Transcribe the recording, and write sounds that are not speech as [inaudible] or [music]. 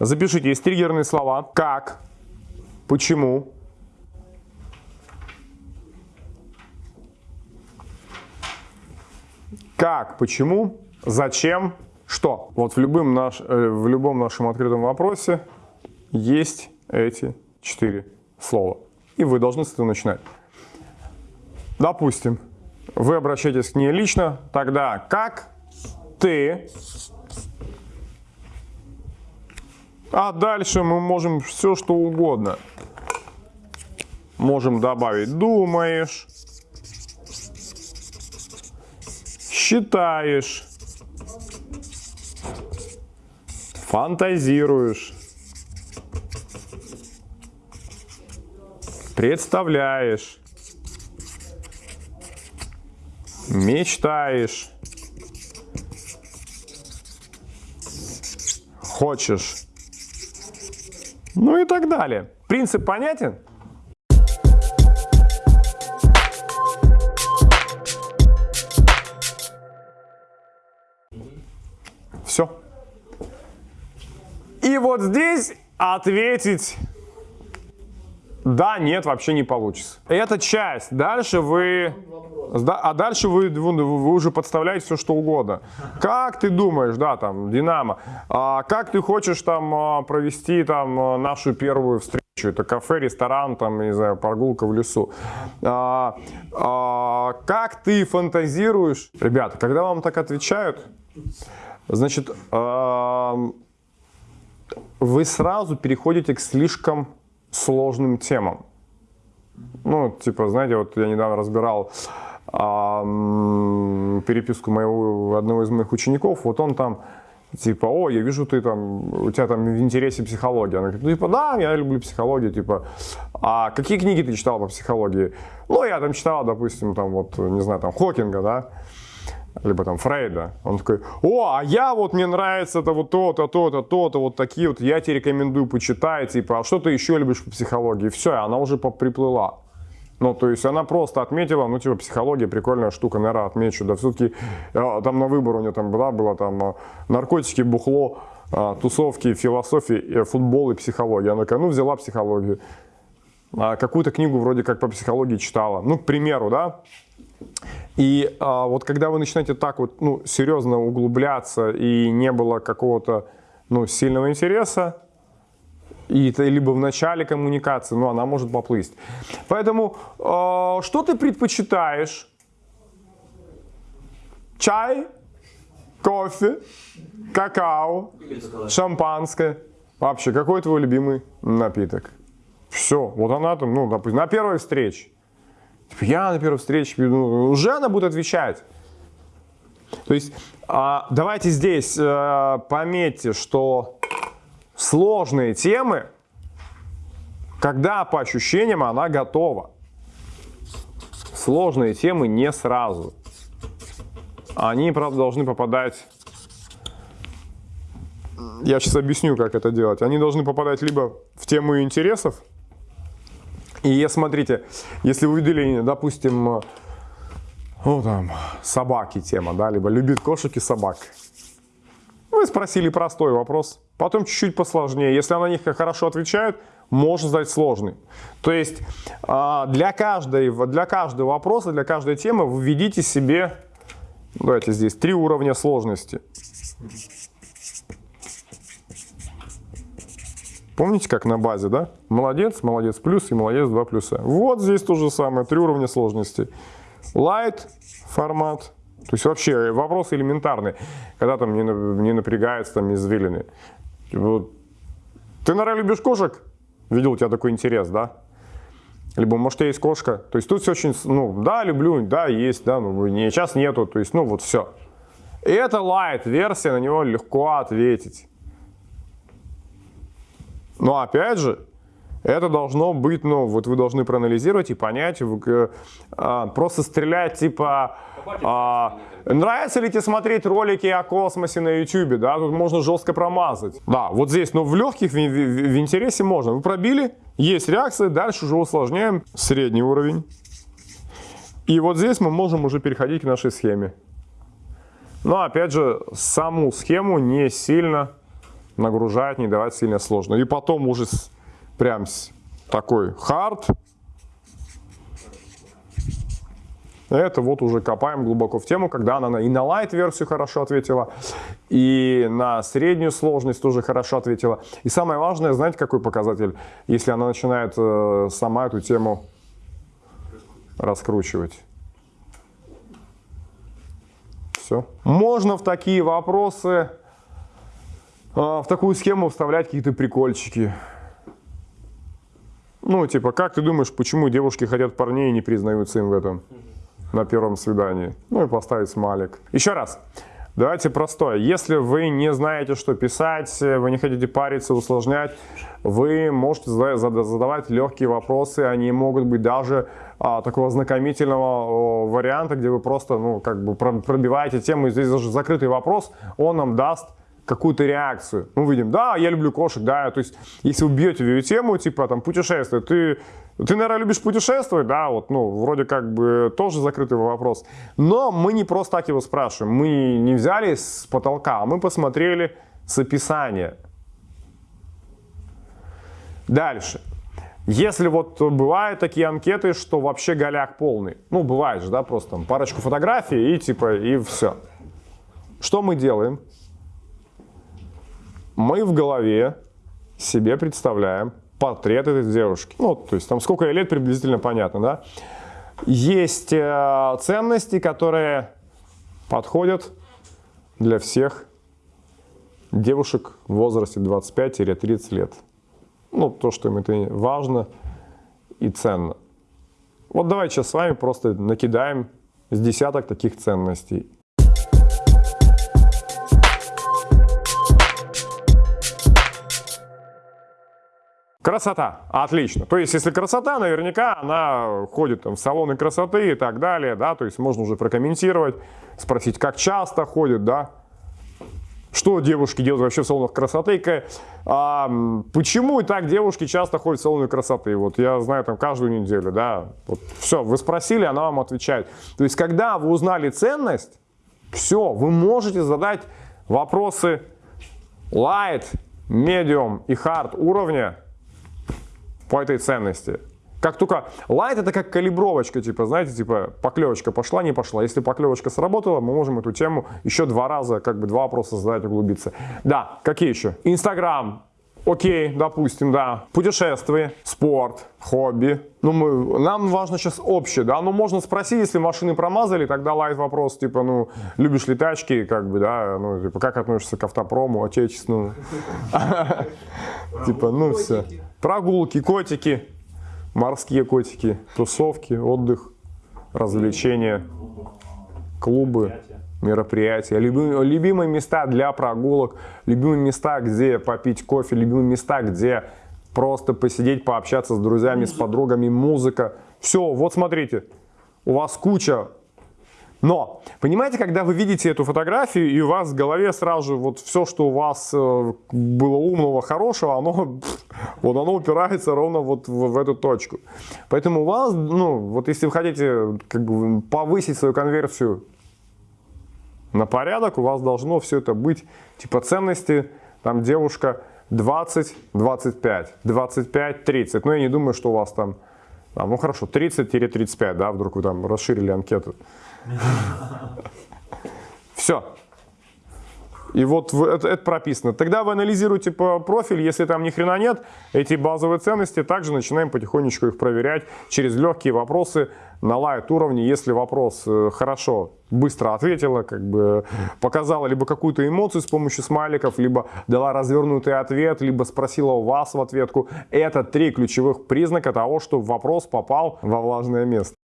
Запишите, есть триггерные слова. Как, почему, как, почему, зачем, что. Вот в любом, наш, э, в любом нашем открытом вопросе есть эти четыре слова. И вы должны с этого начинать. Допустим, вы обращаетесь к ней лично, тогда как ты, а дальше мы можем все что угодно. Можем добавить думаешь, считаешь, фантазируешь, представляешь, мечтаешь, хочешь, ну и так далее. Принцип понятен? Все. И вот здесь ответить да, нет, вообще не получится. Это часть. Дальше вы... А дальше вы, вы уже подставляете все, что угодно. Как ты думаешь, да, там, Динамо, а как ты хочешь там а, провести там а, нашу первую встречу? Это кафе, ресторан, там, не знаю, прогулка в лесу. А, а, как ты фантазируешь? Ребята, когда вам так отвечают, значит, а, вы сразу переходите к слишком сложным темам. Ну, типа, знаете, вот я недавно разбирал а, переписку моего, одного из моих учеников, вот он там, типа, о, я вижу, ты там, у тебя там в интересе психология. Она говорит, ну, типа, да, я люблю психологию, типа, а какие книги ты читал по психологии? Ну, я там читал, допустим, там, вот, не знаю, там, Хокинга, да, либо там Фрейда. Он такой, о, а я вот, мне нравится это вот то-то, то-то, то-то, вот такие вот, я тебе рекомендую почитать, типа, а что ты еще любишь по психологии? Все, она уже приплыла. Ну, то есть она просто отметила, ну, типа, психология прикольная штука, наверное, отмечу. Да, все-таки э, там на выбор у нее там была, было там э, наркотики, бухло, э, тусовки, философия, футбол и психология. Она такая, ну, взяла психологию. А какую-то книгу вроде как по психологии читала. Ну, к примеру, да, и а, вот когда вы начинаете так вот, ну, серьезно углубляться и не было какого-то, ну, сильного интереса, и это либо в начале коммуникации, ну, она может поплыть. Поэтому, э, что ты предпочитаешь? Чай, кофе, какао, шампанское. Вообще, какой твой любимый напиток? Все, вот она там, ну, допустим, на первой встрече. Типа, я на первой встрече, ну, уже она будет отвечать. То есть а, давайте здесь а, пометьте, что сложные темы, когда по ощущениям она готова. Сложные темы не сразу. Они, правда, должны попадать... Я сейчас объясню, как это делать. Они должны попадать либо в тему интересов, и смотрите, если вы видели, допустим, ну, там, собаки тема, да, либо любит кошек и собак. Вы спросили простой вопрос, потом чуть-чуть посложнее. Если она на них хорошо отвечает, можно задать сложный. То есть а, для, каждой, для каждого вопроса, для каждой темы введите себе, давайте здесь, три уровня сложности. Помните, как на базе, да? Молодец, молодец плюс и молодец 2 плюса. Вот здесь то же самое, три уровня сложности. Light формат, то есть вообще вопрос элементарный, когда там не, не напрягается там извилины. Вот. Ты, наверное, любишь кошек? Видел у тебя такой интерес, да? Либо, может, есть кошка. То есть тут все очень, ну, да, люблю, да, есть, да, ну, не, сейчас нету, то есть, ну, вот все. И это light версия, на него легко ответить. Но опять же, это должно быть, ну, вот вы должны проанализировать и понять, вы, а, просто стрелять, типа, а, нравится ли тебе смотреть ролики о космосе на YouTube, да, тут можно жестко промазать. Да, вот здесь, но в легких, в, в, в интересе можно. Вы пробили, есть реакция, дальше уже усложняем средний уровень. И вот здесь мы можем уже переходить к нашей схеме. Но опять же, саму схему не сильно нагружать, не давать сильно сложно. И потом уже с, прям с, такой хард. Это вот уже копаем глубоко в тему, когда она и на light версию хорошо ответила, и на среднюю сложность тоже хорошо ответила. И самое важное, знаете, какой показатель? Если она начинает э, сама эту тему раскручивать. Все. Можно в такие вопросы, в такую схему вставлять какие-то прикольчики. Ну, типа, как ты думаешь, почему девушки хотят парней и не признаются им в этом на первом свидании? Ну и поставить смайлик. Еще раз. Давайте простое. Если вы не знаете, что писать, вы не хотите париться, усложнять, вы можете задавать легкие вопросы. Они могут быть даже а, такого знакомительного варианта, где вы просто ну, как бы пробиваете тему. И здесь даже закрытый вопрос, он нам даст какую-то реакцию. Мы видим, да, я люблю кошек, да, то есть если вы бьете в ее тему, типа там путешествие, ты, ты, наверное, любишь путешествовать, да, вот, ну, вроде как бы тоже закрытый вопрос. Но мы не просто так его спрашиваем, мы не взяли с потолка, а мы посмотрели с описания. Дальше. Если вот бывают такие анкеты, что вообще голяк полный, ну, бывает же, да, просто там парочку фотографий и типа, и все. Что мы делаем? Мы в голове себе представляем портрет этой девушки. Ну, то есть там сколько ей лет приблизительно понятно, да? Есть э, ценности, которые подходят для всех девушек в возрасте 25-30 лет. Ну, то, что им это важно и ценно. Вот давайте сейчас с вами просто накидаем с десяток таких ценностей. Красота. Отлично. То есть, если красота, наверняка она ходит там, в салоны красоты и так далее, да, то есть можно уже прокомментировать, спросить, как часто ходит, да, что девушки делают вообще в салонах красоты, а, почему и так девушки часто ходят в салоны красоты, вот я знаю там каждую неделю, да, вот, все, вы спросили, она вам отвечает. То есть, когда вы узнали ценность, все, вы можете задать вопросы light, medium и hard уровня, по этой ценности. Как только light это как калибровочка, типа, знаете, типа поклевочка пошла, не пошла. Если поклевочка сработала, мы можем эту тему еще два раза, как бы два вопроса задать, углубиться. Да, какие еще? Инстаграм, Окей, допустим, да. Путешествия, спорт, хобби. Ну, мы, нам важно сейчас общее, да. Ну, можно спросить, если машины промазали, тогда лайт вопрос, типа, ну, любишь ли тачки, как бы, да, ну, типа, как относишься к автопрому, отечественному? [laughs] Типа, ну, все. Прогулки, котики, морские котики, тусовки, отдых, развлечения, клубы мероприятия, любимые места для прогулок, любимые места, где попить кофе, любимые места, где просто посидеть, пообщаться с друзьями, с подругами, музыка. Все, вот смотрите, у вас куча. Но, понимаете, когда вы видите эту фотографию, и у вас в голове сразу же вот все, что у вас э, было умного, хорошего, оно, [laughs] вот оно упирается ровно вот в, в эту точку. Поэтому у вас, ну, вот если вы хотите как бы повысить свою конверсию на порядок, у вас должно все это быть, типа ценности, там девушка 20, 25, 25, 30. Но я не думаю, что у вас там, там ну хорошо, 30-35, да, вдруг вы там расширили анкету. Все. И вот это, это прописано. Тогда вы анализируете по профиль, если там ни хрена нет, эти базовые ценности, также начинаем потихонечку их проверять через легкие вопросы на лайт уровне. Если вопрос э, хорошо, быстро ответила, как бы показала либо какую-то эмоцию с помощью смайликов, либо дала развернутый ответ, либо спросила у вас в ответку. Это три ключевых признака того, что вопрос попал во влажное место.